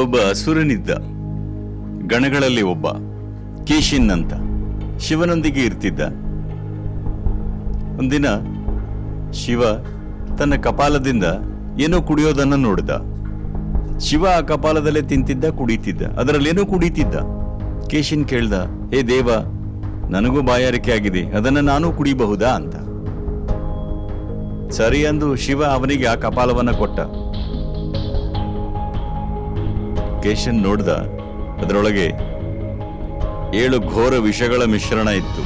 ಒಬ್ಬ ಅಸುರನಿದ್ದ. ಗಣಗಳಲ್ಲಿ ಒಬ್ಬ ಕೇಶಿನ್ ಅಂತ ಶಿವನೊಂದಿಗೆ ಇರ್ತಿದ್ದ. ಒಂದಿನ, ಶಿವ ತನ್ನ ಕಪಾಲದಿಂದ ಏನೋ ಕುಡಿಯೋದನ್ನ ನೋಡಿದ. ಶಿವ ಆ ಕಪಾಲದಲ್ಲೇ ತಿಂತಿದ್ದ, ಕುಡಿತಿದ್ದ. ಅದರಲ್ಲೇನೋ ಕುಡಿತಿದ್ದ. ಕೇಶಿನ್ ಕೇಳ್ದ, ಹೇ ದೇವ, ನನಗೂ ಬಾಯಾರಿಕೆ ಆಗಿದೆ. ಅದನ್ನ ನಾನು ಕುಡಿಬಹುದಾ? ಅಂತ. ಸರಿ ಅಂದು ಶಿವ ಅವನಿಗೆ ಆ ಕಪಾಲವನ್ನ ಕೊಟ್ಟ. ಕೇಶನ್ ನೋಡ್ದ, ಅದರೊಳಗೆ ಏಳು ಘೋರ ವಿಷಗಳ ಮಿಶ್ರಣ ಇತ್ತು.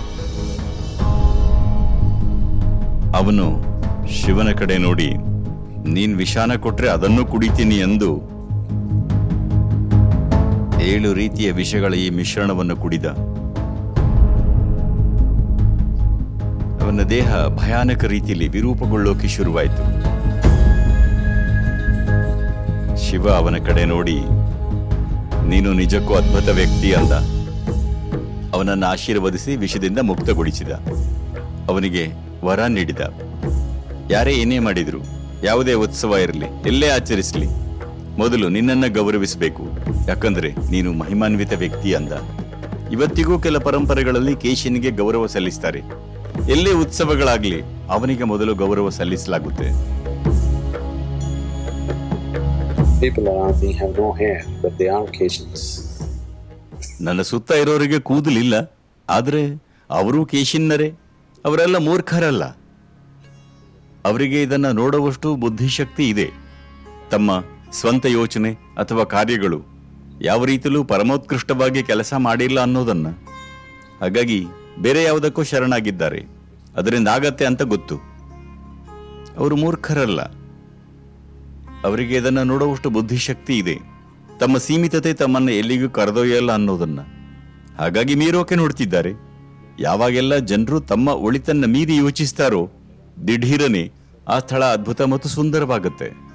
ಅವನು ಶಿವನ ಕಡೆ ನೋಡಿ, ನೀನ್ ವಿಷಾನ ಕೊಟ್ರೆ ಅದನ್ನು ಕುಡಿತೀನಿ ಎಂದು ಏಳು ರೀತಿಯ ವಿಷಗಳ ಈ ಮಿಶ್ರಣವನ್ನು ಕುಡಿದ. ಅವನ ದೇಹ ಭಯಾನಕ ರೀತಿಯಲ್ಲಿ ವಿರೂಪಗೊಳ್ಳೋಕೆ ಶುರುವಾಯಿತು. ಶಿವ ಅವನ ಕಡೆ ನೋಡಿ ನೀನು ನಿಜಕ್ಕೂ ಅದ್ಭುತ ವ್ಯಕ್ತಿ ಅಂದ ಅವನನ್ನ ಆಶೀರ್ವದಿಸಿ ವಿಷದಿಂದ ಮುಕ್ತಗೊಳಿಸಿದ. ಅವನಿಗೆ ವರ ನೀಡಿದ. ಯಾರೇ ಏನೇ ಮಾಡಿದ್ರು, ಯಾವುದೇ ಉತ್ಸವ ಇರಲಿ, ಎಲ್ಲೇ ಆಚರಿಸಲಿ, ಮೊದಲು ನಿನ್ನನ್ನ ಗೌರವಿಸಬೇಕು. ಯಾಕಂದ್ರೆ ನೀನು ಮಹಿಮಾನ್ವಿತ ವ್ಯಕ್ತಿ ಅಂದ. ಇವತ್ತಿಗೂ ಕೆಲ ಪರಂಪರೆಗಳಲ್ಲಿ ಕೇಶಿನಿಗೆ ಗೌರವ ಸಲ್ಲಿಸ್ತಾರೆ. ಎಲ್ಲೇ ಉತ್ಸವಗಳಾಗ್ಲಿ, ಅವನಿಗೆ ಮೊದಲು ಗೌರವ ಸಲ್ಲಿಸಲಾಗುತ್ತೆ. People around me have no hair, but they are Keshans. ನನ್ನ ಸುತ್ತ ಇರೋರಿಗೆ ಕೂದಲಿಲ್ಲ ಆದರೆ ಅವರು ಕೇಶಿನ್ನರೇ ಅವರೆಲ್ಲ ಮೂರ್ಖರಲ್ಲ. ಅವರಿಗೆ ಇದನ್ನು ನೋಡುವಷ್ಟು ಬುದ್ಧಿಶಕ್ತಿ ಇದೆ. ತಮ್ಮ ಸ್ವಂತ ಯೋಚನೆ ಅಥವಾ ಕಾರ್ಯಗಳು ಯಾವ ರೀತಿಯಲ್ಲೂ ಪರಮೋತ್ಕೃಷ್ಟವಾಗಿ ಕೆಲಸ ಮಾಡಿಲ್ಲ ಅನ್ನೋದನ್ನು. ಹಾಗಾಗಿ ಬೇರೆ ಯಾವುದಕ್ಕೂ ಶರಣಾಗಿದ್ದಾರೆ. ಅದರಿಂದ ಆಗತ್ತೆ ಅಂತ ಗೊತ್ತು. ಅವರು ಮೂರ್ಖರಲ್ಲ. ಅವರಿಗೆ ಇದನ್ನ ನೋಡುವಷ್ಟು ಬುದ್ಧಿಶಕ್ತಿ ಇದೆ. ತಮ್ಮ ಸೀಮಿತತೆ ತಮ್ಮನ್ನ ಎಲ್ಲಿಗೂ ಕರೆದೊಯ್ಯಲ್ಲ ಅನ್ನೋದನ್ನ. ಹಾಗಾಗಿ ಮೀರೋಕೆ ನೋಡ್ತಿದ್ದಾರೆ. ಯಾವಾಗೆಲ್ಲ ಜನರು ತಮ್ಮ ಒಳಿತನ್ನ ಮೀರಿ ಯೋಚಿಸ್ತಾರೋ, ದಿಢೀರನೆ ಆ ಸ್ಥಳ ಅದ್ಭುತ ಮತ್ತು ಸುಂದರವಾಗುತ್ತೆ.